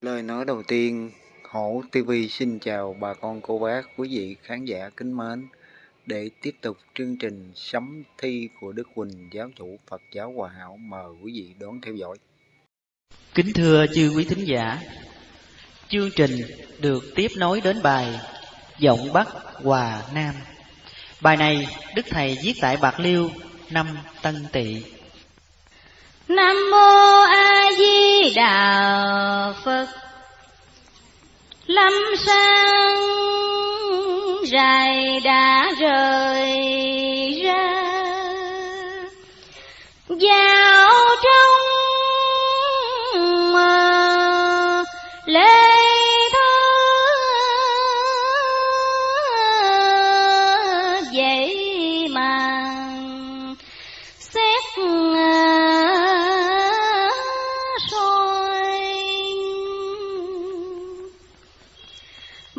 Lời nói đầu tiên, Hổ TV xin chào bà con cô bác, quý vị khán giả kính mến. Để tiếp tục chương trình sấm thi của Đức Quỳnh, giáo chủ Phật giáo Hòa Hảo, mời quý vị đón theo dõi. Kính thưa chư quý thính giả, chương trình được tiếp nối đến bài Giọng Bắc Hòa Nam. Bài này Đức Thầy viết tại Bạc Liêu năm Tân Tỵ. Nam mô Đà Phật. Lâm sang dài đã rời ra vào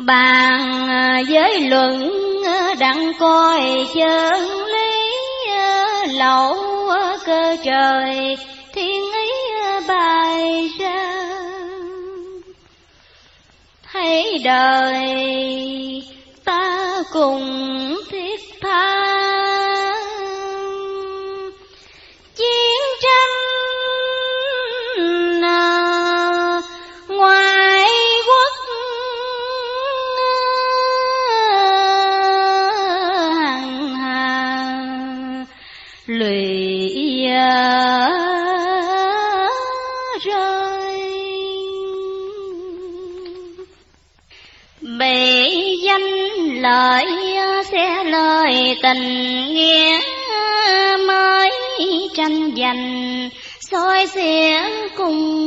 bàn à, giới luận à, đặng coi chân lý à, lậu cơ trời, thiên ý bài ra thấy đời ta cùng thi người à, rơi. Bị danh lợi sẽ lời tình nghĩa, mới tranh giành, soi xẻ cùng